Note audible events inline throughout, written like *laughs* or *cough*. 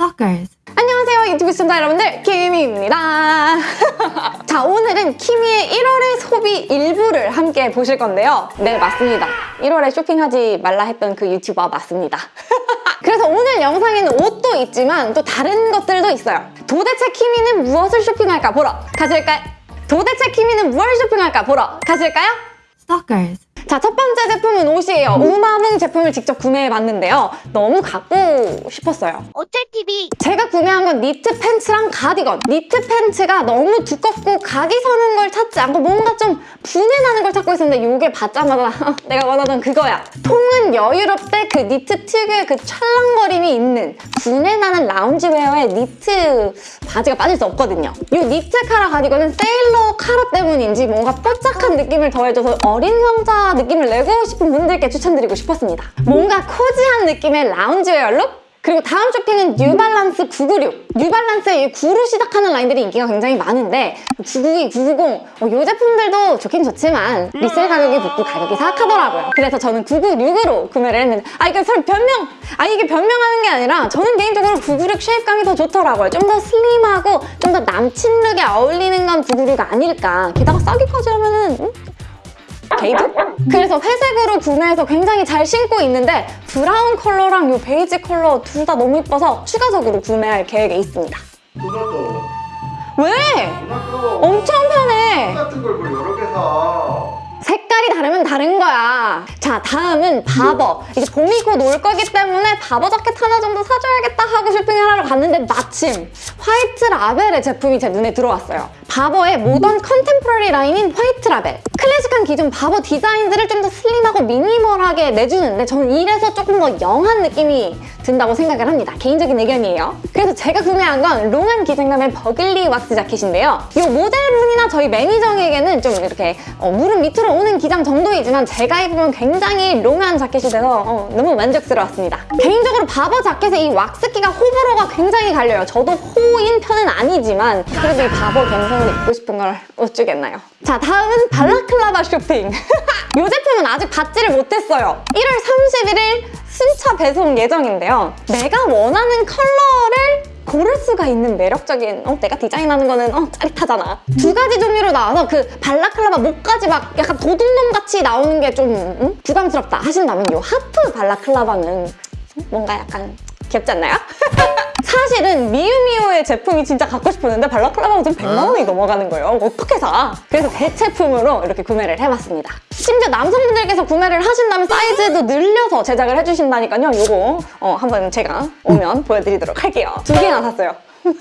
Stalkers. 안녕하세요 유튜브 시청자 여러분들 키미입니다 *laughs* 자 오늘은 키미의 1월의 소비 일부를 함께 보실 건데요 네 맞습니다 1월에 쇼핑하지 말라 했던 그 유튜버 맞습니다 *laughs* 그래서 오늘 영상에는 옷도 있지만 또 다른 것들도 있어요 도대체 키미는 무엇을 쇼핑할까 보러 가실까요? 도대체 키미는 무엇을 쇼핑할까 보러 가실까요? Stalkers. 자, 첫 번째 제품은 옷이에요. 우마뭉 제품을 직접 구매해봤는데요. 너무 갖고 싶었어요. 어쩔TV 제가 구매한 건 니트 팬츠랑 가디건. 니트 팬츠가 너무 두껍고 각이 서는 걸 찾지 않고 뭔가 좀 부내나는 걸 찾고 있었는데 이게 받자마자 *laughs* 내가 원하던 그거야. 통은 여유롭되 그 니트 특유의 그 찰랑거림이 있는 부내나는 loungewear에 니트 바지가 빠질 수 없거든요. 이 니트 카라 가디건은 세일러 카라 때문인지 뭔가 뽀짝한 느낌을 더해줘서 어린 왕자 느낌을 내고 싶은 분들께 추천드리고 싶었습니다. 뭔가 cozy한 느낌의 loungewear look? 그리고 다음 쇼핑은 뉴발란스 996. 뉴발란스의 이 9로 시작하는 라인들이 인기가 굉장히 많은데 992, 990, 어, 이 제품들도 좋긴 좋지만 resell 가격이 붙고 가격이 사악하더라고요. 그래서 저는 996으로 구매를 했는데 아 이게 설 변명! 아 이게 변명하는 게 아니라 저는 개인적으로 996 shape감이 더 좋더라고요. 좀 더 슬림하고 좀 더 남친 look에 어울리는 건 996 아닐까. 게다가 싸기까지 하면은 음? 게이드? 그래서 회색으로 구매해서 굉장히 잘 신고 있는데 브라운 컬러랑 이 베이지 컬러 둘 다 너무 이뻐서 추가적으로 구매할 계획에 있습니다. 왜? 다른 거야. 자, 다음은 바버. 이제 봄이 곧 올 거기 때문에 바버 자켓 하나 정도 사줘야겠다 하고 쇼핑을 하러 갔는데 마침 화이트 라벨의 제품이 제 눈에 들어왔어요. 바버의 modern contemporary 라인인 화이트 라벨. 클래식한 기존 바버 디자인들을 좀 더 슬림하고 minimal하게 내주는데 저는 이래서 조금 더 young한 느낌이 든다고 생각을 합니다. 개인적인 의견이에요. 그래서 제가 구매한 건 long한 기장감의 버글리 왁스 자켓인데요. 이 모델분이나 저희 매니저에게는 좀 이렇게 어, 무릎 밑으로 오는 기장 정도이지만 제가 입으면 굉장히 long한 자켓이 돼서 어, 너무 만족스러웠습니다. 개인적으로 바버 자켓의 이 왁스기가 호불호가 굉장히 갈려요. 저도 호인 편은 아니지만 그래도 이 바버 감성을 입고 싶은 걸 어쩌겠나요. 자 다음은 balaclava 쇼핑. *laughs* 이 제품은 아직 받지를 못했어요. 1월 31일 순차 배송 예정인데요. 내가 원하는 컬러를 고를 수가 있는 매력적인 어, 내가 디자인하는 거는 어, 짜릿하잖아. 두 가지 종류로 나와서 그 발라클라바 목까지 막 약간 도둑놈 같이 나오는 게좀 음? 부담스럽다 하신다면 이 하프 발라클라바는 뭔가 약간 귀엽지 않나요? *laughs* 사실은 미우미우의 제품이 진짜 갖고 싶었는데 발라클라바가 좀 100만 원이 넘어가는 거예요. 어떻게 사? 그래서 대체품으로 이렇게 구매를 해봤습니다. 심지어 남성분들께서 구매를 하신다면 사이즈도 늘려서 제작을 해주신다니까요. 이거 어, 한번 제가 오면 보여드리도록 할게요. 두 개나 샀어요. *laughs*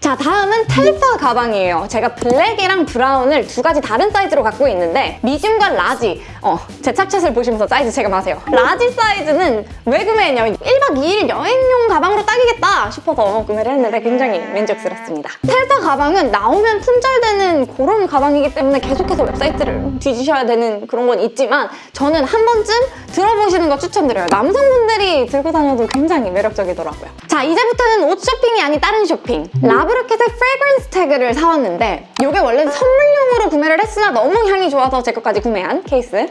자 다음은 Telfar 가방이에요. 제가 블랙이랑 브라운을 두 가지 다른 사이즈로 갖고 있는데 미디움과 라지 어, 제 착샷을 보시면서 사이즈 체감하세요. 라지 사이즈는 왜 구매했냐면 1박 2일 여행용 가방으로 딱이겠다 싶어서 구매를 했는데 굉장히 만족스럽습니다. Telfar 가방은 나오면 품절되는 그런 가방이기 때문에 계속해서 웹사이트를 뒤지셔야 되는 그런 건 있지만 저는 한 번쯤 들어보시는 거 추천드려요. 남성분들이 들고 다녀도 굉장히 매력적이더라고요. 자 이제부터는 옷 쇼핑이 아닌 다른 쇼핑 L:A Bruket의 fragrance tag를 사왔는데 이게 원래는 선물용으로 구매를 했으나 너무 향이 좋아서 제 것까지 구매한 케이스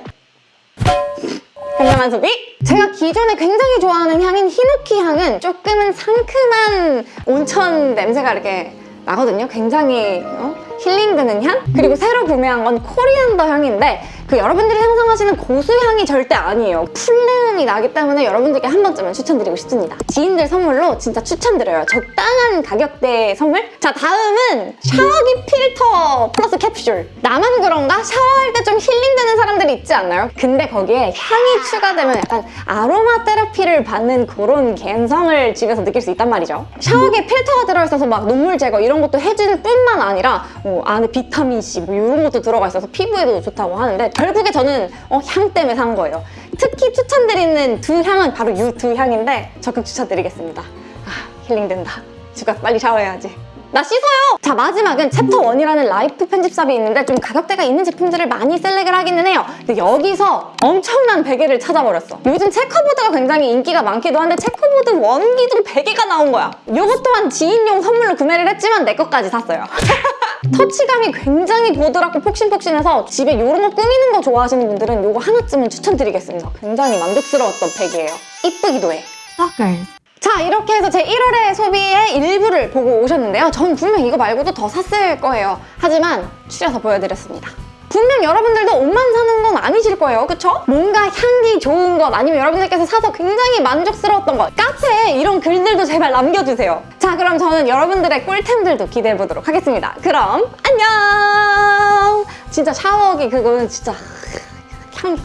현명한 소비? 제가 기존에 굉장히 좋아하는 향인 히노키 향은 조금은 상큼한 온천 냄새가 이렇게 나거든요. 굉장히 어? 힐링되는 향? 그리고 새로 구매한 건 coriander 향인데 그 여러분들이 상상하시는 고수향이 절대 아니에요. 풀내음이 나기 때문에 여러분들께 한 번쯤은 추천드리고 싶습니다. 지인들 선물로 진짜 추천드려요. 적당한 가격대의 선물? 자 다음은 샤워기 필터 플러스 캡슐. 나만 그런가? 샤워할 때 좀 힐링되는 사람들이 있지 않나요? 근데 거기에 향이 추가되면 약간 아로마 테라피를 받는 그런 감성을 집에서 느낄 수 있단 말이죠. 샤워기에 필터가 들어있어서 막 눈물 제거 이런 것도 해줄 뿐만 아니라 뭐 안에 비타민C 뭐 이런 것도 들어가 있어서 피부에도 좋다고 하는데 결국에 저는 어, 향 때문에 산 거예요. 특히 추천드리는 두 향은 바로 이 두 향인데 적극 추천드리겠습니다. 아 힐링된다. 집가 빨리 샤워해야지. 나 씻어요! 자 마지막은 챕터 1이라는 라이프 편집샵이 있는데 좀 가격대가 있는 제품들을 많이 select을 하기는 해요. 근데 여기서 엄청난 베개를 찾아버렸어. 요즘 checkerboard가 굉장히 인기가 많기도 한데 checkerboard 원기둥 베개가 나온 거야. 요것 또한 지인용 선물로 구매를 했지만 내 것까지 샀어요. *laughs* 터치감이 굉장히 보드랍고 폭신폭신해서 집에 이런 거 꾸미는 거 좋아하시는 분들은 이거 하나쯤은 추천드리겠습니다. 굉장히 만족스러웠던 팩이에요. 이쁘기도 해. Stalkers. 자 이렇게 해서 제 1월의 소비의 일부를 보고 오셨는데요. 전 분명 이거 말고도 더 샀을 거예요. 하지만 추려서 보여드렸습니다. 분명 여러분들도 옷만 사는 건 아니실 거예요. 그쵸? 뭔가 향기 좋은 것 아니면 여러분들께서 사서 굉장히 만족스러웠던 것 카페에 이런 글들도 제발 남겨주세요. 자 그럼 저는 여러분들의 꿀템들도 기대해보도록 하겠습니다. 그럼 안녕! 진짜 샤워기 그거는 진짜 향